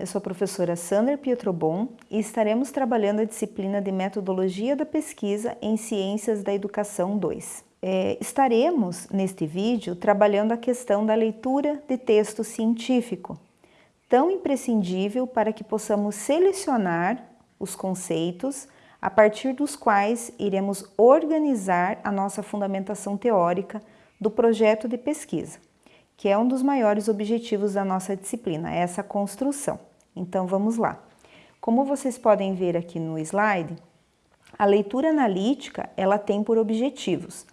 eu sou a professora Sandra Pietrobon e estaremos trabalhando a disciplina de Metodologia da Pesquisa em Ciências da Educação 2. É, estaremos, neste vídeo, trabalhando a questão da leitura de texto científico, tão imprescindível para que possamos selecionar os conceitos a partir dos quais iremos organizar a nossa fundamentação teórica do projeto de pesquisa que é um dos maiores objetivos da nossa disciplina, essa construção. Então vamos lá. Como vocês podem ver aqui no slide, a leitura analítica ela tem por objetivos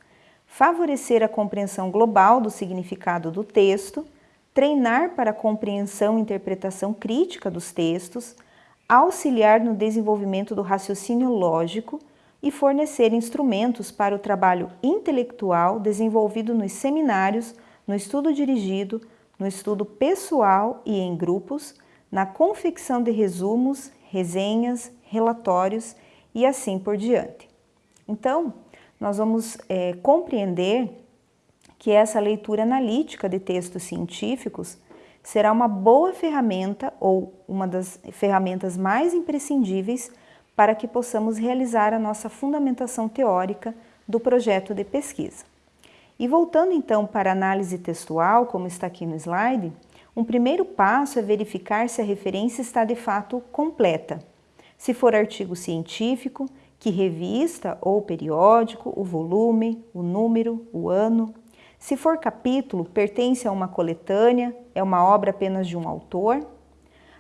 favorecer a compreensão global do significado do texto, treinar para a compreensão e interpretação crítica dos textos, auxiliar no desenvolvimento do raciocínio lógico e fornecer instrumentos para o trabalho intelectual desenvolvido nos seminários no estudo dirigido, no estudo pessoal e em grupos, na confecção de resumos, resenhas, relatórios e assim por diante. Então, nós vamos é, compreender que essa leitura analítica de textos científicos será uma boa ferramenta ou uma das ferramentas mais imprescindíveis para que possamos realizar a nossa fundamentação teórica do projeto de pesquisa. E voltando então para a análise textual, como está aqui no slide, um primeiro passo é verificar se a referência está de fato completa. Se for artigo científico, que revista ou periódico, o volume, o número, o ano. Se for capítulo, pertence a uma coletânea, é uma obra apenas de um autor.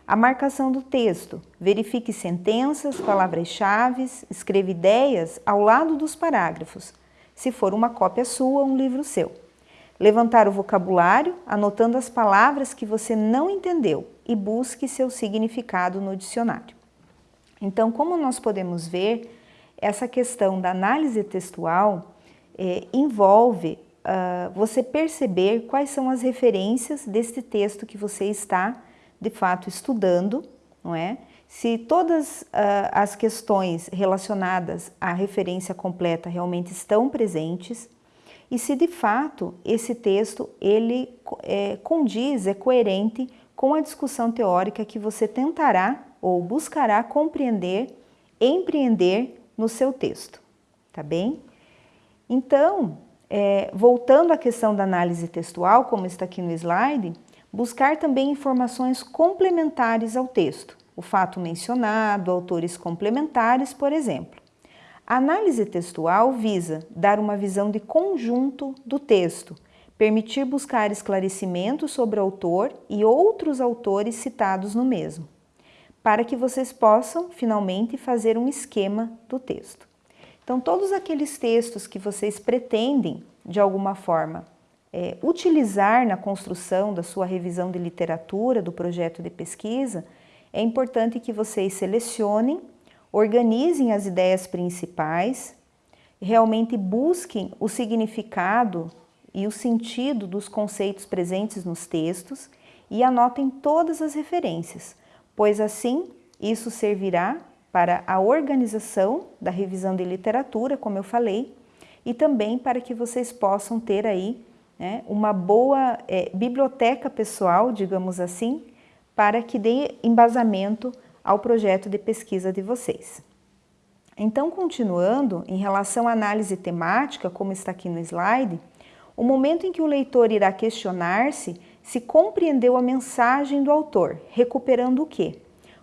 A marcação do texto, verifique sentenças, palavras-chave, escreva ideias ao lado dos parágrafos, se for uma cópia sua, um livro seu. Levantar o vocabulário, anotando as palavras que você não entendeu e busque seu significado no dicionário. Então, como nós podemos ver, essa questão da análise textual é, envolve uh, você perceber quais são as referências deste texto que você está, de fato, estudando, não é? Se todas uh, as questões relacionadas à referência completa realmente estão presentes e se de fato esse texto ele é, condiz, é coerente com a discussão teórica que você tentará ou buscará compreender, empreender no seu texto, tá bem? Então, é, voltando à questão da análise textual, como está aqui no slide, buscar também informações complementares ao texto o fato mencionado, autores complementares, por exemplo. A análise textual visa dar uma visão de conjunto do texto, permitir buscar esclarecimentos sobre o autor e outros autores citados no mesmo, para que vocês possam, finalmente, fazer um esquema do texto. Então, todos aqueles textos que vocês pretendem, de alguma forma, é, utilizar na construção da sua revisão de literatura, do projeto de pesquisa, é importante que vocês selecionem, organizem as ideias principais, realmente busquem o significado e o sentido dos conceitos presentes nos textos e anotem todas as referências, pois assim isso servirá para a organização da revisão de literatura, como eu falei, e também para que vocês possam ter aí né, uma boa é, biblioteca pessoal, digamos assim, para que dê embasamento ao projeto de pesquisa de vocês. Então, continuando, em relação à análise temática, como está aqui no slide, o momento em que o leitor irá questionar-se se compreendeu a mensagem do autor, recuperando o quê?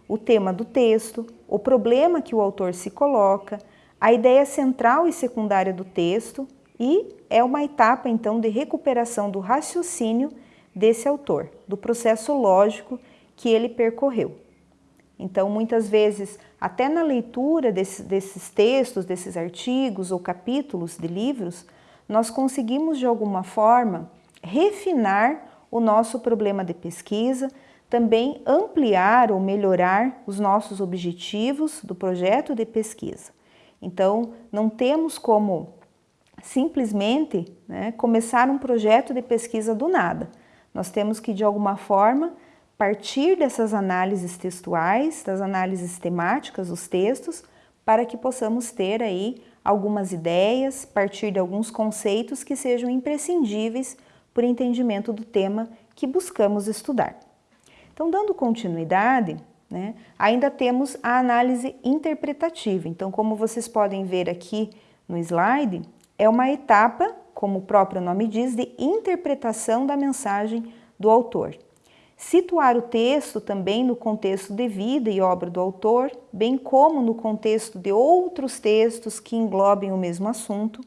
O tema do texto, o problema que o autor se coloca, a ideia central e secundária do texto e é uma etapa, então, de recuperação do raciocínio desse autor, do processo lógico que ele percorreu. Então, muitas vezes, até na leitura desse, desses textos, desses artigos ou capítulos de livros, nós conseguimos, de alguma forma, refinar o nosso problema de pesquisa, também ampliar ou melhorar os nossos objetivos do projeto de pesquisa. Então, não temos como simplesmente né, começar um projeto de pesquisa do nada. Nós temos que, de alguma forma, partir dessas análises textuais, das análises temáticas dos textos, para que possamos ter aí algumas ideias, partir de alguns conceitos que sejam imprescindíveis o entendimento do tema que buscamos estudar. Então, dando continuidade, né, ainda temos a análise interpretativa. Então, como vocês podem ver aqui no slide, é uma etapa, como o próprio nome diz, de interpretação da mensagem do autor. Situar o texto também no contexto de vida e obra do autor, bem como no contexto de outros textos que englobem o mesmo assunto,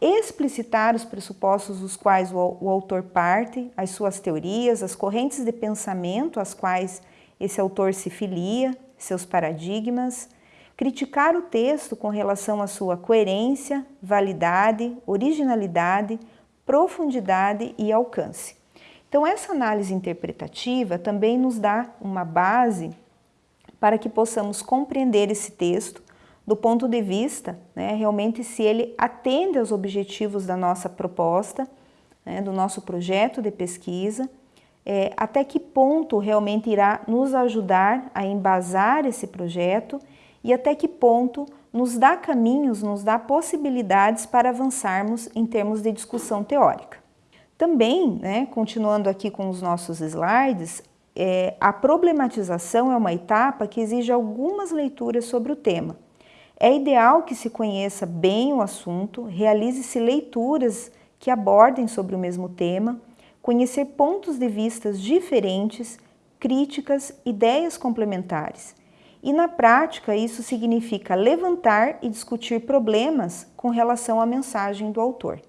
explicitar os pressupostos dos quais o, autor parte, as suas teorias, as correntes de pensamento às quais esse autor se filia, seus paradigmas, criticar o texto com relação à sua coerência, validade, originalidade, profundidade e alcance. Então, essa análise interpretativa também nos dá uma base para que possamos compreender esse texto do ponto de vista, né, realmente se ele atende aos objetivos da nossa proposta, né, do nosso projeto de pesquisa, é, até que ponto realmente irá nos ajudar a embasar esse projeto e até que ponto nos dá caminhos, nos dá possibilidades para avançarmos em termos de discussão teórica. Também, né, continuando aqui com os nossos slides, é, a problematização é uma etapa que exige algumas leituras sobre o tema. É ideal que se conheça bem o assunto, realize-se leituras que abordem sobre o mesmo tema, conhecer pontos de vistas diferentes, críticas, ideias complementares. E na prática, isso significa levantar e discutir problemas com relação à mensagem do autor.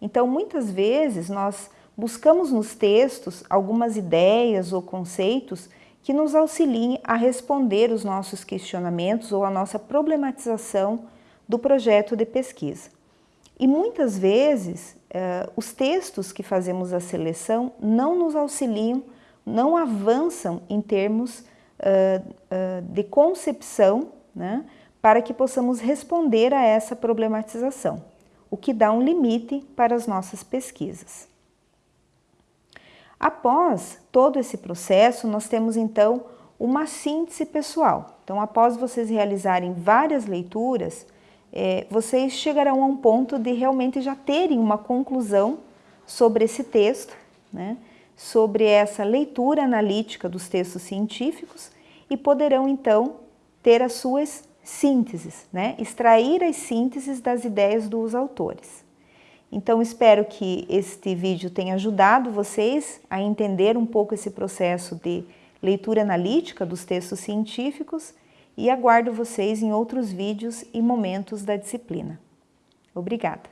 Então, muitas vezes, nós buscamos nos textos algumas ideias ou conceitos que nos auxiliem a responder os nossos questionamentos ou a nossa problematização do projeto de pesquisa. E muitas vezes, eh, os textos que fazemos a seleção não nos auxiliam, não avançam em termos eh, eh, de concepção, né, para que possamos responder a essa problematização, o que dá um limite para as nossas pesquisas. Após todo esse processo, nós temos então uma síntese pessoal. Então, após vocês realizarem várias leituras, é, vocês chegarão a um ponto de realmente já terem uma conclusão sobre esse texto, né? sobre essa leitura analítica dos textos científicos e poderão então ter as suas sínteses, né? extrair as sínteses das ideias dos autores. Então, espero que este vídeo tenha ajudado vocês a entender um pouco esse processo de leitura analítica dos textos científicos e aguardo vocês em outros vídeos e momentos da disciplina. Obrigada!